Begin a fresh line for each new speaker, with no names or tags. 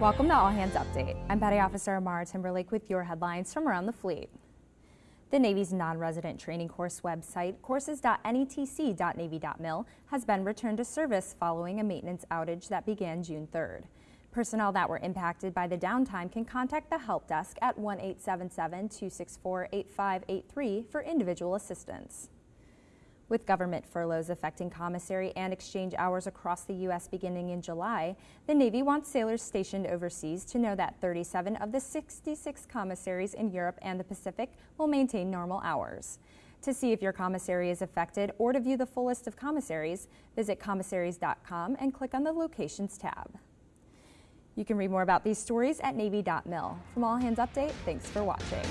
Welcome to All Hands Update. I'm Petty Officer Amara Timberlake with your headlines from around the fleet. The Navy's non-resident training course website, courses.netc.navy.mil, has been returned to service following a maintenance outage that began June 3rd. Personnel that were impacted by the downtime can contact the help desk at 1-877-264-8583 for individual assistance. With government furloughs affecting commissary and exchange hours across the U.S. beginning in July, the Navy wants sailors stationed overseas to know that 37 of the 66 commissaries in Europe and the Pacific will maintain normal hours. To see if your commissary is affected or to view the full list of commissaries, visit commissaries.com and click on the Locations tab. You can read more about these stories at Navy.mil. From All Hands Update, thanks for watching.